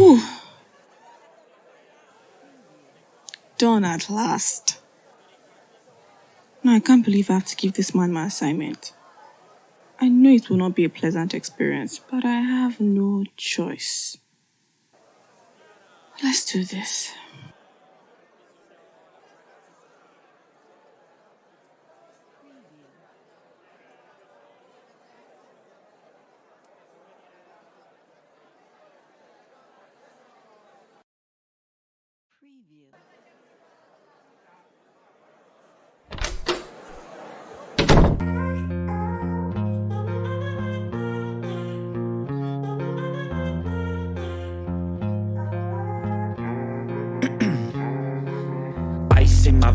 Whew. Done at last. No, I can't believe I have to give this man my assignment. I know it will not be a pleasant experience, but I have no choice. Let's do this. preview.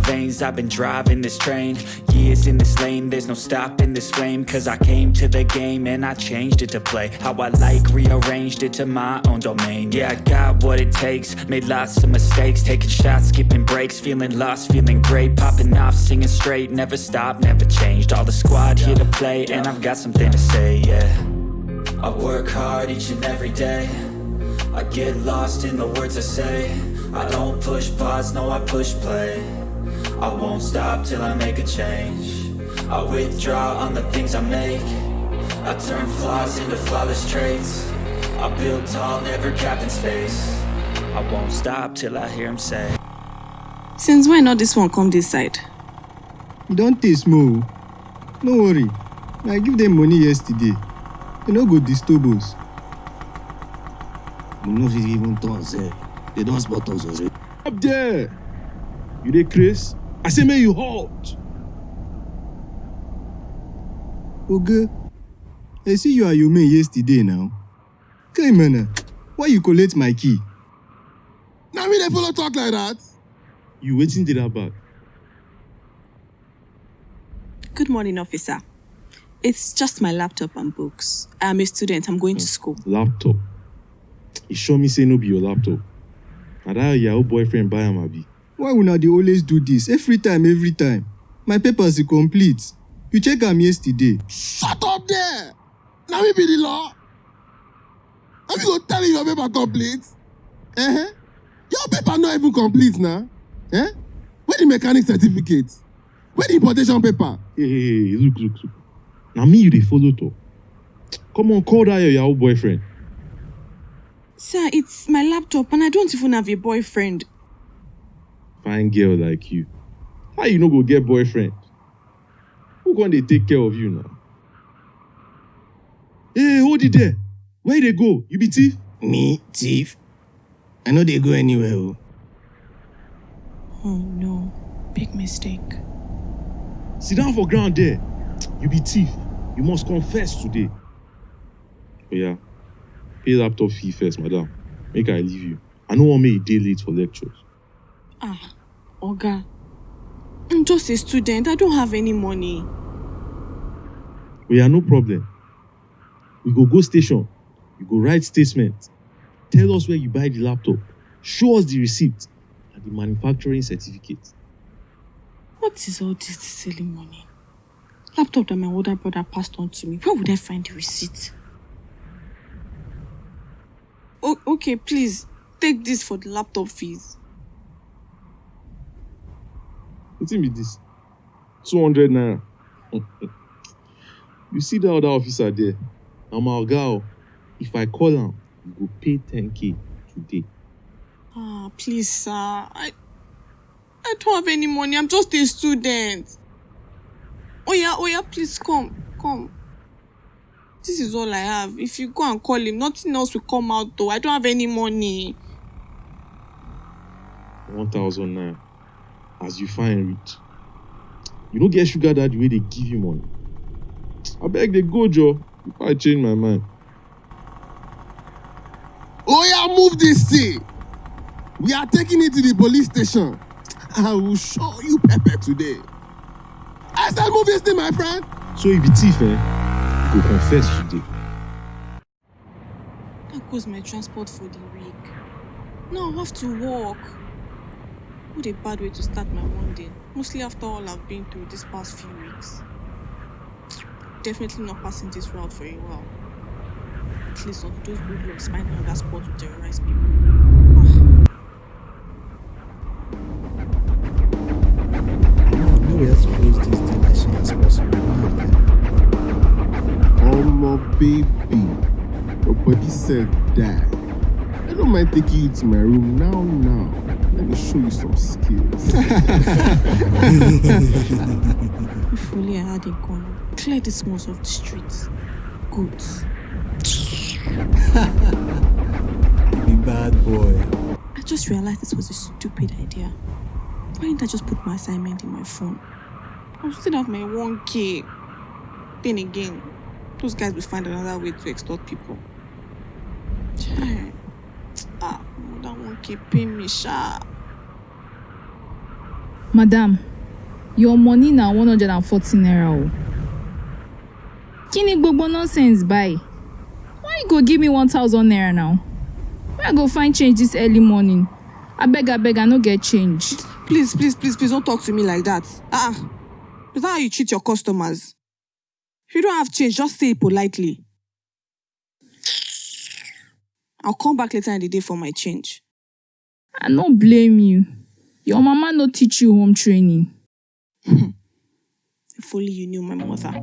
Veins, I've been driving this train. Years in this lane, there's no stopping this flame. Cause I came to the game and I changed it to play How I like, rearranged it to my own domain. Yeah, I got what it takes, made lots of mistakes. Taking shots, skipping breaks, feeling lost, feeling great. Popping off, singing straight, never stopped, never changed. All the squad here to play. And I've got something to say, yeah. I work hard each and every day. I get lost in the words I say. I don't push pause, no I push play I won't stop till I make a change I withdraw on the things I make I turn flaws into flawless traits I build tall, never capped in space I won't stop till I hear him say Since when not this one come this side? You don taste small. Oh. No worry. I give them money yesterday. They no go disturb us. We no fit even turn sef. Eh. They don spot us already. Up there. You dey craze? I say make you halt. Oga, I see you and your man yesterday now. Okay, man. Why you collect my key? Na me dey follow talk like that? You waiting dey that bag? Good morning, officer. It's just my laptop and books. I'm a student. I'm going to school. Laptop. You sure me say no be your laptop? Na that your old boyfriend buy am abi? Why una dey always do this? Every time, every time. My papers dey complete. You check am yesterday. Shut up there! Na me be the law. Na me go tell you your paper complete. Uh-huh. Your paper not even complete now. Eh? Where the mechanic certificate? Where the importation paper? Hey, hey, hey, look, look, look. Na me you dey follow talk. Come on, call that your yahoo boyfriend. Sir, it's my laptop and I don't even have a boyfriend. Fine girl like you. How you no go get boyfriend? Who gonna dey take care of you now? Hey, hold it there. Where you dey go? You be thief? Me, thief. I no dey go anywhere o. Oh no, big mistake. Sit down for ground there. You be thief. You must confess today. Oh yeah. Pay laptop fee first, madam. Make I leave you. I no wan make you dey late for lectures. Ah, Oga. I'm just a student. I don't have any money. We yeah, no problem. We go go station. You go write statement. Tell us where you buy the laptop. Show us the receipt and the manufacturing certificate. What is all this silly money? Laptop that my older brother passed on to me. Where would I find the receipt? O- okay, please take this for the laptop fees. Wetin be this? 200 naira. you see that other officer there? Na my oga o. If I call am, you go pay 10k today. Ah, please, sir. I I don't have any money. I'm just a student. Yeah, oh yeah, please come, come. This is all I have. If you go and call him, nothing else will come out though. I don't have any money. 1000 naira. As you find reach. You no get sugar daddy wey dey give you money. Abeg dey go Joe. Before I change my mind. Oh yeah, move this thing. We are taking it to the police station. I will show you pepper today. I said move this thing, my friend. So if you be thief, eh? You go confess today. That goes my transport for the week. Now I have to work. What a bad way to start my Monday. Mostly after all I've been through these past few weeks. Definitely not passing this route for a while. at least until those hoodlums find another spot to terrorize people. Ah, No, to close this as of them. Baby, your body self die. I don't mind taking you to my room now, now. Let me show you some skills. if only I had a gun, clear the smells of the streets. Good. Big bad boy. I just realized this was a stupid idea. Why didn't I just put my assignment in my phone? I'll still have my 1k. Then again, those guys will find another way to extort people. Ah, that 1k pay me, sha. madam your money na one hundred and forty naira o kí ni gbogbo nonsense báyìí why you go give me one thousand naira now where i go find change this early morning abeg abeg i no get change Please, please, please, please don't talk to me like that. Ah, uh is that how you treat your customers? If you don't have change, just say it politely. I'll come back later in the day for my change. I no blame you. Your mama no teach you home training. If only you knew my mother.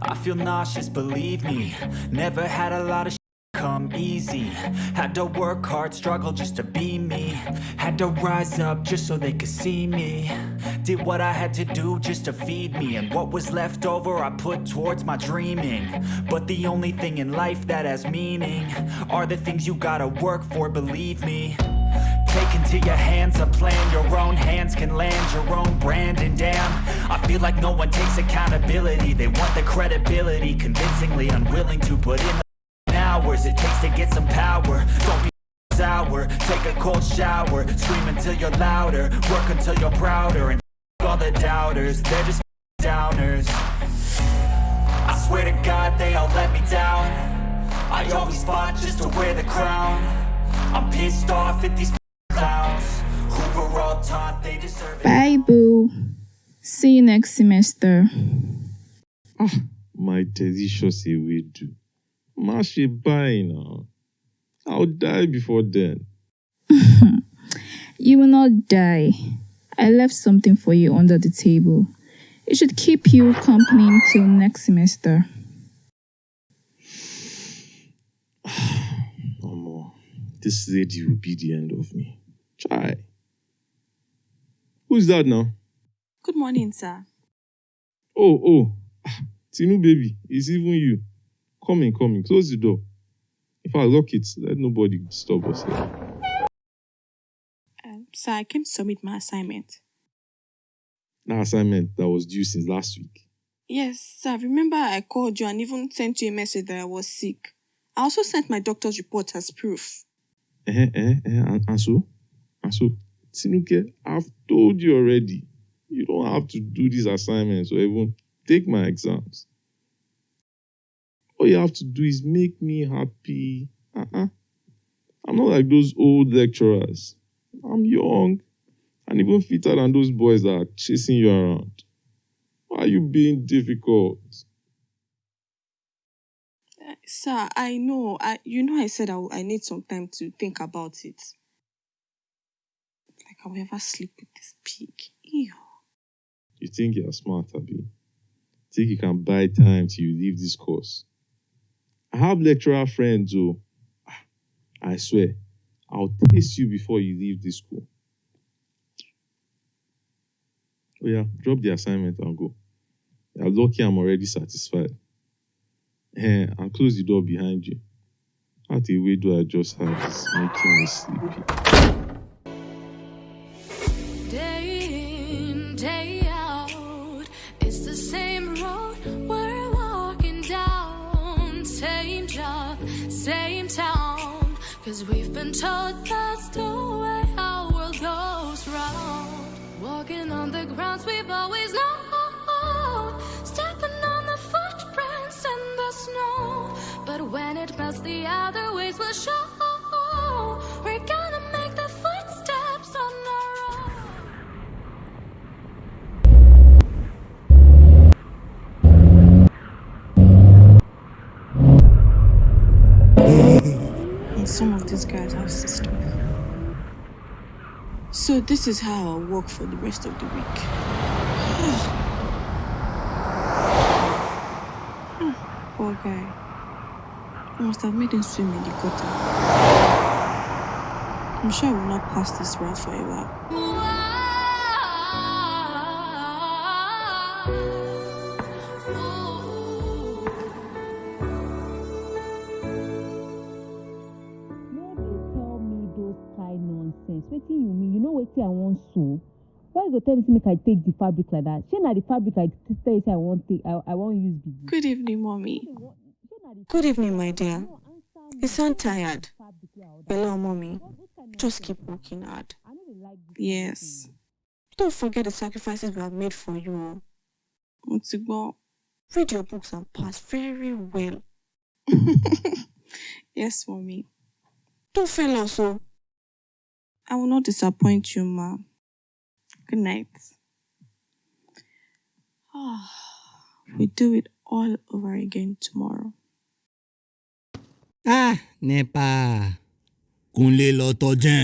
I feel nauseous, believe me. Never had a lot of sh- come easy. Had to work hard, struggle just to be me. Had to rise up just so they could see me. Did what I had to do just to feed me. And what was left over I put towards my dreaming. But the only thing in life that has meaning Are the things you gotta work for, believe me Take into your hands a plan. Your own hands can land your own brand. And damn, I feel like no one takes accountability. They want the credibility Convincingly unwilling to put in the hours It takes to get some power. Don't be sour. Take a cold shower. Scream until you're louder. Work until you're prouder. And all the doubters. They're just downers. I swear to God they all let me down. I always fought just to wear the crown. I'm pissed off at these see you next semester Ah, My delicious ewedu. Má ṣe báyìí now. I'll die before then. you will not die i left something for you under the table it should keep you company till next semester Omo, this lady will be the end of me. Try. Who's that now? Good morning, sir. Oh, oh. Tinu baby, it's even you. Come in, come in. Close the door. If I lock it, let nobody disturb us here. Um, sir, I came to submit my assignment. That assignment that was due since last week. Yes, sir. Remember I called you and even sent you a message that I was sick. I also sent my doctor's report as proof. Eh, eh, eh, and, and so? And so? Tinuke, I've told you already. You don't have to do these assignments or even take my exams. All you have to do is make me happy. Uh-uh. I'm not like those old lecturers. I'm young and even fitter than those boys that are chasing you around. Why are you being difficult? Sir, I know. I, you know, I said I, I need some time to think about it. Like I'll ever sleep with this pig. Ew. You think you're smart, Abi? Think you can buy time till you leave this course? I have lecturer friends, oh. Ah, I swear, I'll taste you before you leave this school. Oh yeah, drop the assignment and go. You're lucky I'm already satisfied. And close the door behind you. That the way do I just have is making me sleepy. Cause we've been told that's the way our world goes round. Walking on the grounds we've always known. Stepping on the footprints in the snow. But when it melts, the other ways will show. So this is how I'll work for the rest of the week. Poor guy. I must have made him swim in the gutter. I'm sure I will not pass this route for wetin you mean you know wetin i wan sew why you go tell me say make i take the fabric like that shey na the fabric i t- tell you say i wan take i i wan use be. Good evening, mommy. Shey na the Good evening, my dear. no answer You sound Which tired. fabric wey Hello, mommy. What- which kind Just keep working hard. I no dey like this Yes. Don't forget the sacrifices we have made for you. Mo ti gbọ́. Read your books and pass very well. yes, mommy. Don't fail us, oh. I will not disappoint you, ma. Good night. Ah, we do it all over again tomorrow. ah nepa kúnlé lọ tọjẹ́